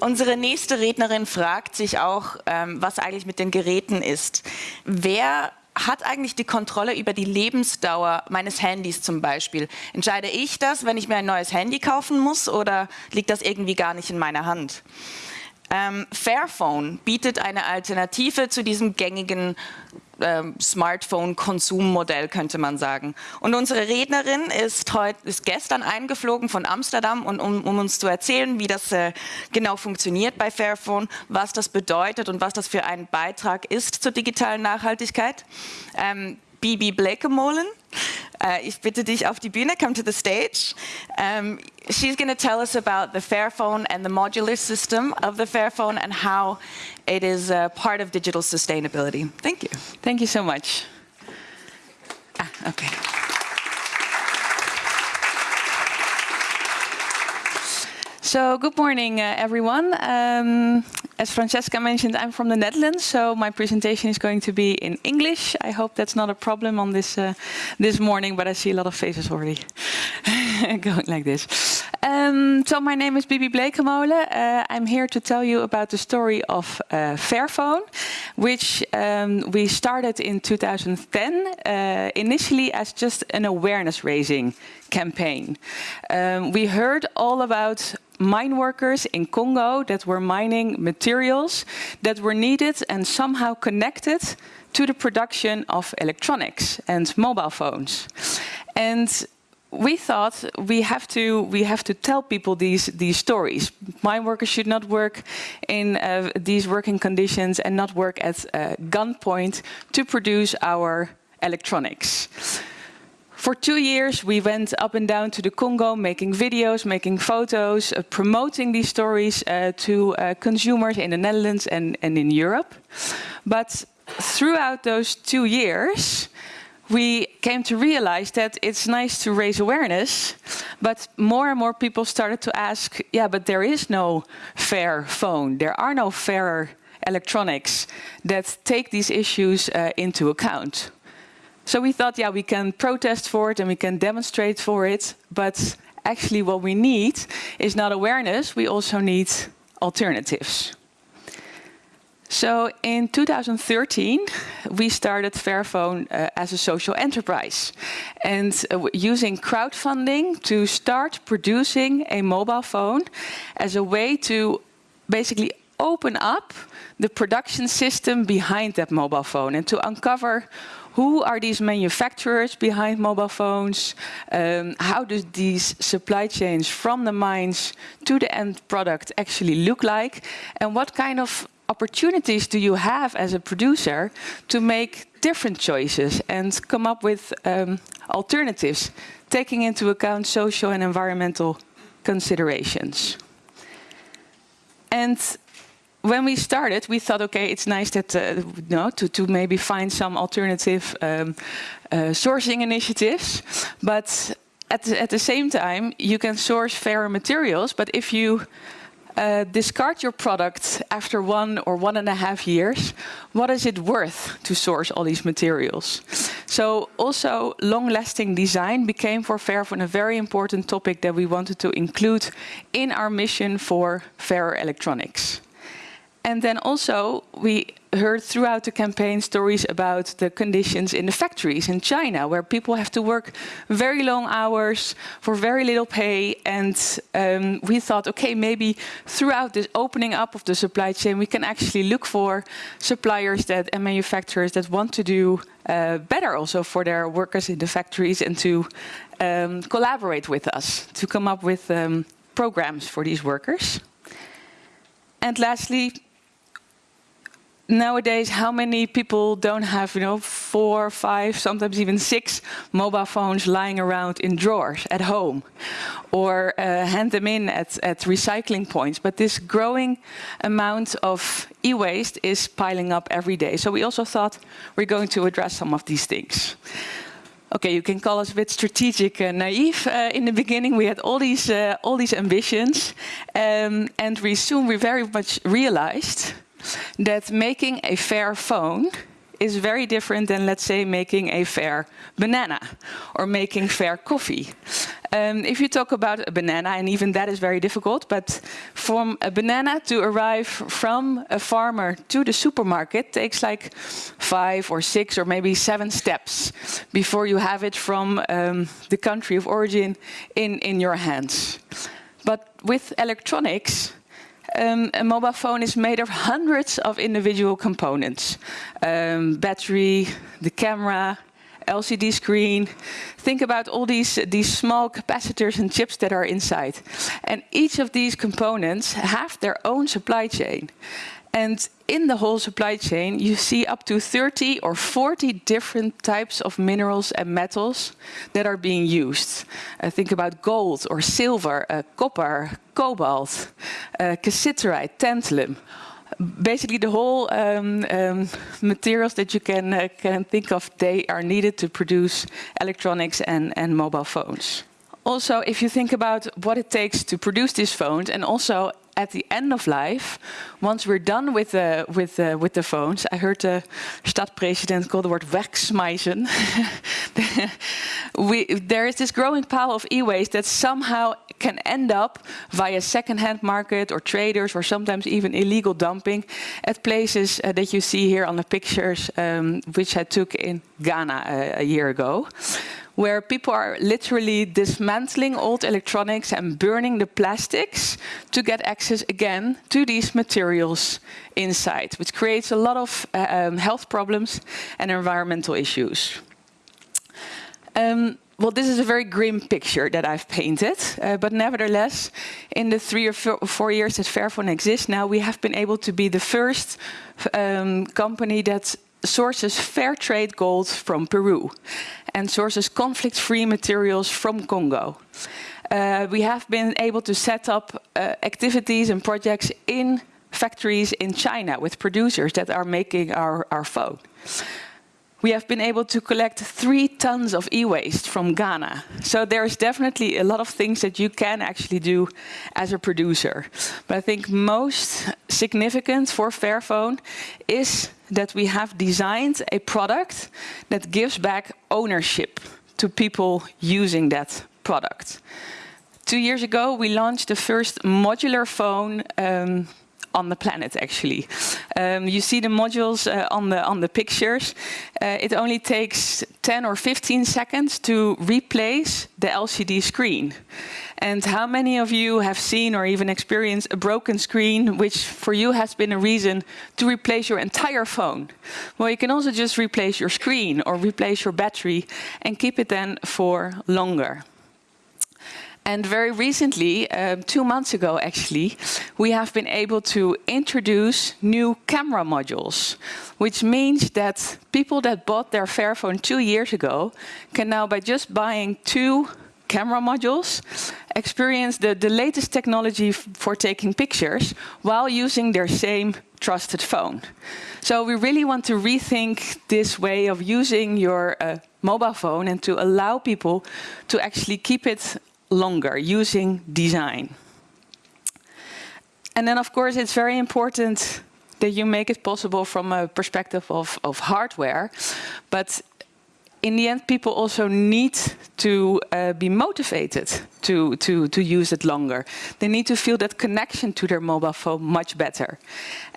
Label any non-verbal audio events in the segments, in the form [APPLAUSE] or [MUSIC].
Unsere nächste Rednerin fragt sich auch, ähm, was eigentlich mit den Geräten ist. Wer hat eigentlich die Kontrolle über die Lebensdauer meines Handys zum Beispiel? Entscheide ich das, wenn ich mir ein neues Handy kaufen muss oder liegt das irgendwie gar nicht in meiner Hand? Ähm, Fairphone bietet eine Alternative zu diesem gängigen ähm, Smartphone-Konsummodell, könnte man sagen. Und unsere Rednerin ist, heut, ist gestern eingeflogen von Amsterdam, und, um, um uns zu erzählen, wie das äh, genau funktioniert bei Fairphone, was das bedeutet und was das für ein Beitrag ist zur digitalen Nachhaltigkeit. Ähm, Bibi Bleekemolen. Uh, ich bitte dich auf die Bühne, come to the stage. Um, she's going to tell us about the Fairphone and the modular system of the Fairphone and how it is uh, part of digital sustainability. Thank you. Thank you so much. Ah, okay. So, good morning, uh, everyone. Um, as Francesca mentioned, I'm from the Netherlands, so my presentation is going to be in English. I hope that's not a problem on this uh, this morning, but I see a lot of faces already [LAUGHS] [LAUGHS] going like this. Um, so my name is Bibi Bleekemolen. Uh, I'm here to tell you about the story of uh, Fairphone, which um, we started in 2010, uh, initially as just an awareness raising campaign. Um, we heard all about mine workers in Congo that were mining materials that were needed and somehow connected to the production of electronics and mobile phones. And we thought we have to we have to tell people these these stories. Mine workers should not work in uh, these working conditions and not work at uh, gunpoint to produce our electronics. For two years, we went up and down to the Congo, making videos, making photos, uh, promoting these stories uh, to uh, consumers in the Netherlands and, and in Europe. But throughout those two years, we came to realize that it's nice to raise awareness, but more and more people started to ask, yeah, but there is no fair phone. There are no fairer electronics that take these issues uh, into account. So we thought, yeah, we can protest for it and we can demonstrate for it, but actually what we need is not awareness, we also need alternatives. So in 2013, we started Fairphone uh, as a social enterprise and uh, using crowdfunding to start producing a mobile phone as a way to basically open up the production system behind that mobile phone and to uncover who are these manufacturers behind mobile phones? Um, how do these supply chains from the mines to the end product actually look like? And what kind of opportunities do you have as a producer to make different choices and come up with um, alternatives, taking into account social and environmental considerations? And when we started, we thought, okay, it's nice that uh, to, to maybe find some alternative um, uh, sourcing initiatives, but at the, at the same time, you can source fairer materials. But if you uh, discard your product after one or one and a half years, what is it worth to source all these materials? So also long-lasting design became for Fairphone a very important topic that we wanted to include in our mission for fairer electronics. And then also we heard throughout the campaign stories about the conditions in the factories in China, where people have to work very long hours for very little pay. And um, we thought, okay, maybe throughout this opening up of the supply chain, we can actually look for suppliers that and manufacturers that want to do uh, better also for their workers in the factories and to um, collaborate with us to come up with um, programs for these workers. And lastly, nowadays, how many people don't have, you know, four, five, sometimes even six mobile phones lying around in drawers at home, or uh, hand them in at, at recycling points? But this growing amount of e-waste is piling up every day. So we also thought we're going to address some of these things. Okay, you can call us a bit strategic and naive. Uh, in the beginning, we had all these uh, all these ambitions, um, and we soon we very much realized that making a fair phone is very different than, let's say, making a fair banana or making fair coffee. Um, if you talk about a banana, and even that is very difficult, but from a banana to arrive from a farmer to the supermarket takes like five or six or maybe seven steps before you have it from um, the country of origin in, in your hands. But with electronics, um, a mobile phone is made of hundreds of individual components. Um, battery, the camera, LCD screen. Think about all these, these small capacitors and chips that are inside. And each of these components have their own supply chain. And in the whole supply chain, you see up to 30 or 40 different types of minerals and metals that are being used. Uh, think about gold or silver, uh, copper, cobalt, uh, cassiterite, tantalum. Basically, the whole um, um, materials that you can, uh, can think of, they are needed to produce electronics and, and mobile phones. Also, if you think about what it takes to produce these phones and also at the end of life, once we're done with the, with the, with the phones, I heard the stadpresident call the word wegsmijzen. [LAUGHS] we, there is this growing pile of e-waste that somehow can end up via second-hand market or traders or sometimes even illegal dumping at places uh, that you see here on the pictures, um, which I took in Ghana uh, a year ago where people are literally dismantling old electronics and burning the plastics to get access again to these materials inside, which creates a lot of uh, um, health problems and environmental issues. Um, well, this is a very grim picture that I've painted, uh, but nevertheless, in the three or four, years that Fairphone exists now, we have been able to be the first um, company that sources fair trade gold from Peru and sources conflict-free materials from Congo. Uh, we have been able to set up uh, activities and projects in factories in China with producers that are making our, our phone. We have been able to collect three tons of e-waste from Ghana. So there's definitely a lot of things that you can actually do as a producer. But I think most significant for Fairphone is that we have designed a product that gives back ownership to people using that product. Two years ago, we launched the first modular phone um, on the planet actually. Um, you see the modules uh, on the on the pictures. Uh, it only takes 10 or 15 seconds to replace the LCD screen. And how many of you have seen or even experienced a broken screen, which for you has been a reason to replace your entire phone? Well, you can also just replace your screen or replace your battery and keep it then for longer. And very recently, uh, two months ago actually, we have been able to introduce new camera modules, which means that people that bought their Fairphone two years ago can now, by just buying two camera modules, experience the, the latest technology for taking pictures while using their same trusted phone. So we really want to rethink this way of using your uh, mobile phone and to allow people to actually keep it longer using design. And then, of course, it's very important that you make it possible from a perspective of, of hardware. But in the end, people also need to uh, be motivated to, to, to use it longer. They need to feel that connection to their mobile phone much better.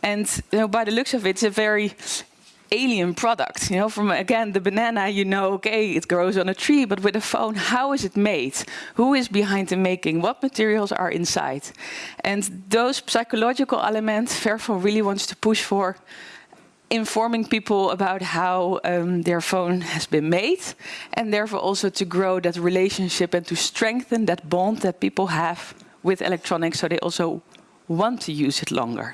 And you know, by the looks of it, it's a very alien product. You know, from again the banana, you know, okay, it grows on a tree, but with a phone, how is it made? Who is behind the making? What materials are inside? And those psychological elements, Fairphone really wants to push for informing people about how um, their phone has been made, and therefore also to grow that relationship and to strengthen that bond that people have with electronics, so they also want to use it longer.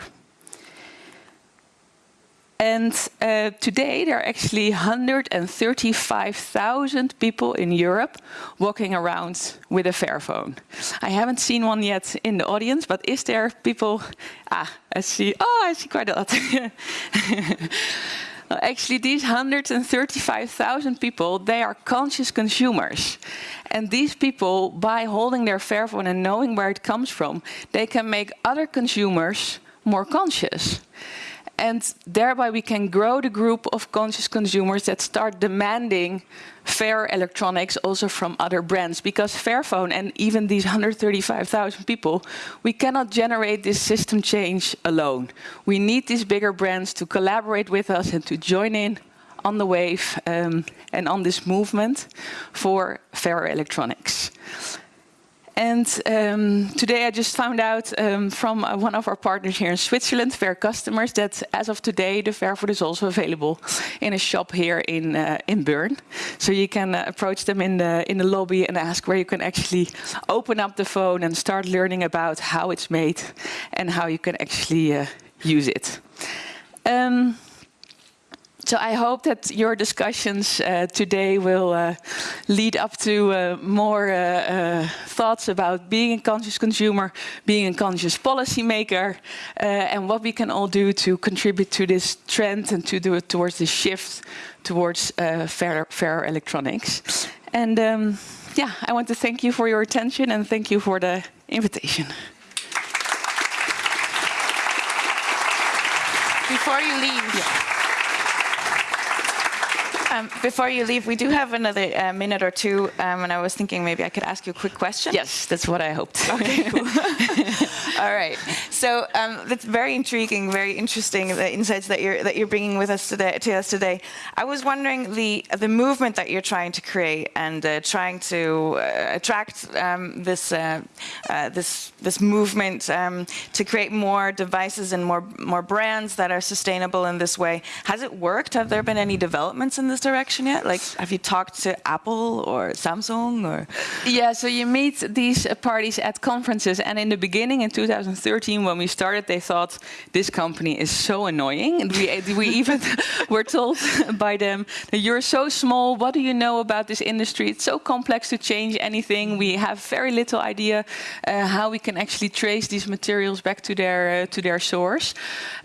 And uh, today there are actually 135,000 people in Europe walking around with a Fairphone. I haven't seen one yet in the audience, but is there people? Ah, I see. Oh, I see quite a lot. [LAUGHS] actually, these 135,000 people, they are conscious consumers. And these people, by holding their Fairphone and knowing where it comes from, they can make other consumers more conscious. And thereby we can grow the group of conscious consumers that start demanding fair electronics also from other brands. Because Fairphone and even these 135,000 people, we cannot generate this system change alone. We need these bigger brands to collaborate with us and to join in on the wave um, and on this movement for fair electronics. And um, today I just found out um, from uh, one of our partners here in Switzerland, Fair Customers, that as of today, the Fairphone is also available in a shop here in uh, in Bern. So you can uh, approach them in the in the lobby and ask where you can actually open up the phone and start learning about how it's made and how you can actually uh, use it. Um, so I hope that your discussions uh, today will uh, lead up to uh, more uh, uh, thoughts about being a conscious consumer, being a conscious policymaker, uh, and what we can all do to contribute to this trend and to do it towards the shift towards fair, fair electronics. And um, yeah, I want to thank you for your attention and thank you for the invitation. Before you leave, yeah. Um, before you leave, we do have another uh, minute or two, um, and I was thinking maybe I could ask you a quick question. Yes, that's what I hoped. Okay, cool. [LAUGHS] [LAUGHS] All right. So um, that's very intriguing, very interesting the insights that you're that you're bringing with us today to us today. I was wondering the the movement that you're trying to create and uh, trying to uh, attract um, this uh, uh, this this movement um, to create more devices and more more brands that are sustainable in this way. Has it worked? Have there been any developments in this direction yet? Like, have you talked to Apple or Samsung or? Yeah, so you meet these parties at conferences, and in the beginning, in 2013, when we started, they thought this company is so annoying, and we we [LAUGHS] even [LAUGHS] were told [LAUGHS] by them that you're so small. What do you know about this industry? It's so complex to change anything. We have very little idea uh, how we can actually trace these materials back to their uh, to their source,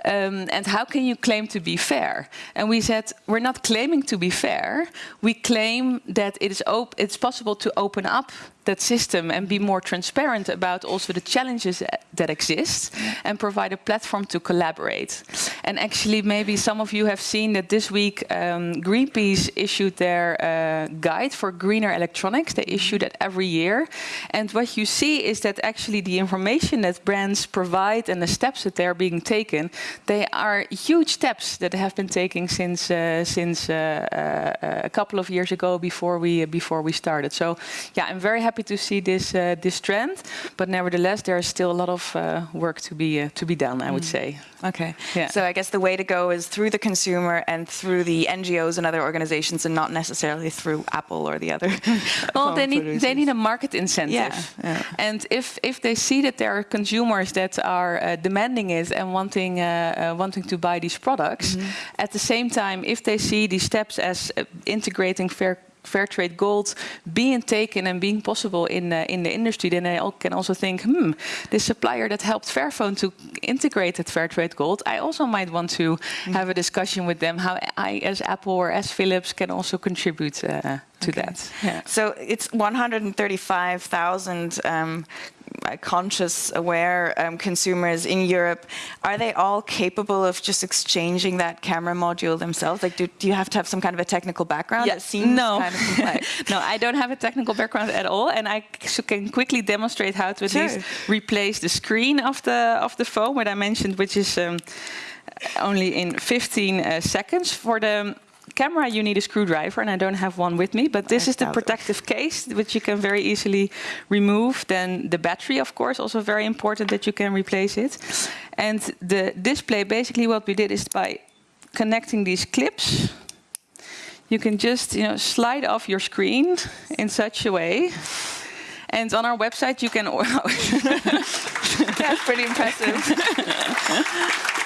um, and how can you claim to be fair? And we said we're not claiming to be fair, we claim that it is it's possible to open up that system and be more transparent about also the challenges that exist and provide a platform to collaborate. And actually, maybe some of you have seen that this week um, Greenpeace issued their uh, guide for greener electronics. They issue that every year. And what you see is that actually the information that brands provide and the steps that they're being taken, they are huge steps that have been taken since uh, since uh, uh a couple of years ago before we before we started. So yeah, I'm very happy happy to see this uh, this trend, but nevertheless, there is still a lot of uh, work to be uh, to be done. I would mm. say. Okay. Yeah. So I guess the way to go is through the consumer and through the NGOs and other organizations, and not necessarily through Apple or the other. [LAUGHS] [LAUGHS] well, they need they need a market incentive. Yeah. yeah. And if if they see that there are consumers that are uh, demanding it and wanting uh, uh, wanting to buy these products, mm -hmm. at the same time, if they see these steps as integrating fair fair trade gold being taken and being possible in uh, in the industry, then I can also think, hmm, this supplier that helped Fairphone to integrate that fair trade gold, I also might want to mm. have a discussion with them how I, as Apple or as Philips, can also contribute uh, to okay. that. Yeah. So it's 135,000 um, conscious, aware um, consumers in Europe, are they all capable of just exchanging that camera module themselves? Like, do, do you have to have some kind of a technical background? Yeah, no. Kind of [LAUGHS] no, I don't have a technical background at all, and I can quickly demonstrate how to at sure. least replace the screen of the of the phone, what I mentioned, which is um, only in 15 uh, seconds. For the camera, you need a screwdriver, and I don't have one with me, but this I is the protective case, which you can very easily remove. Then the battery, of course, also very important that you can replace it. And the display, basically what we did is by connecting these clips, you can just you know, slide off your screen in such a way. And on our website, you can... [LAUGHS] [LAUGHS] That's pretty impressive. [LAUGHS]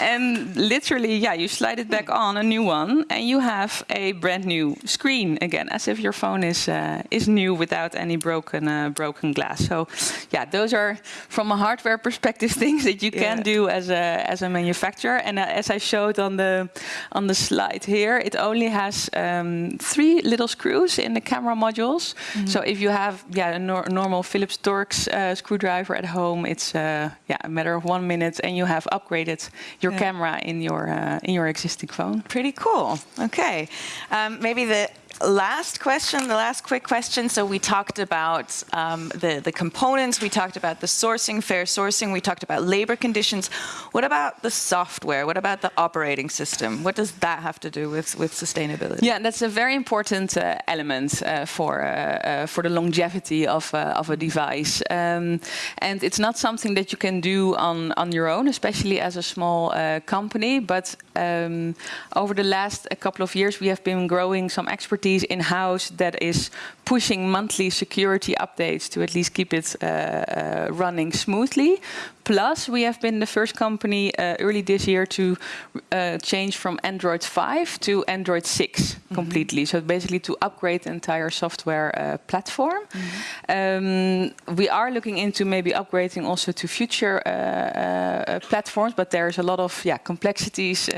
and literally, yeah, you slide it back on a new one, and you have a brand new screen again, as if your phone is uh, is new without any broken uh, broken glass. So, yeah, those are from a hardware perspective [LAUGHS] things that you can do as a as a manufacturer. And uh, as I showed on the on the slide here, it only has um, three little screws in the camera modules. Mm -hmm. So if you have yeah a nor normal Phillips Torx uh, screwdriver at home, it's uh, yeah a matter of one minute, and you have upgraded your yeah. camera in your uh, in your existing phone. Pretty cool. Okay, um, maybe the last question, the last quick question. So we talked about um, the, the components, we talked about the sourcing, fair sourcing, we talked about labor conditions. What about the software? What about the operating system? What does that have to do with, with sustainability? Yeah, that's a very important uh, element uh, for, uh, uh for the longevity of, uh, of a device. Um, and it's not something that you can do on, on your own, especially as a small uh, company. But um, over the last couple of years, we have been growing some expertise in-house that is pushing monthly security updates to at least keep it uh, uh, running smoothly. Plus, we have been the first company uh, early this year to uh, change from Android 5 to Android 6 mm -hmm. completely. So basically to upgrade the entire software uh, platform. Mm -hmm. um, we are looking into maybe upgrading also to future uh, uh, platforms, but there's a lot of yeah complexities uh,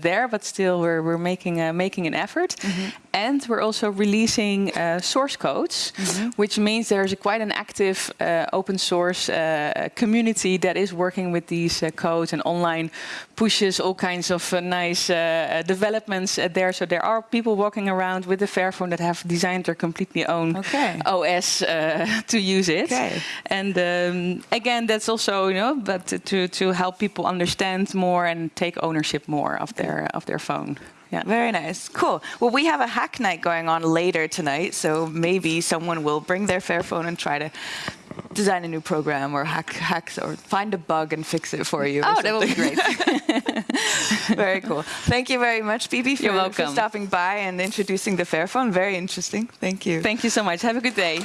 there. But still, we're we're making making an effort, mm -hmm. and we're also releasing source codes, mm-hmm. which means there's a quite an active open source community community that is working with these uh, codes and online pushes all kinds of uh, nice uh, developments there. So there are people walking around with the Fairphone that have designed their completely own okay. OS [LAUGHS] to use it. Okay. And um, again, that's also you know, but to to help people understand more and take ownership more of their of their phone. Yeah, very nice. Cool. Well, we have a hack night going on later tonight, so maybe someone will bring their Fairphone and try to design a new program or hack hacks or find a bug and fix it for you. Oh, that would be great. [LAUGHS] very cool. Thank you very much, Bibi, for, for stopping by and introducing the Fairphone. Very interesting. Thank you. Thank you so much. Have a good day.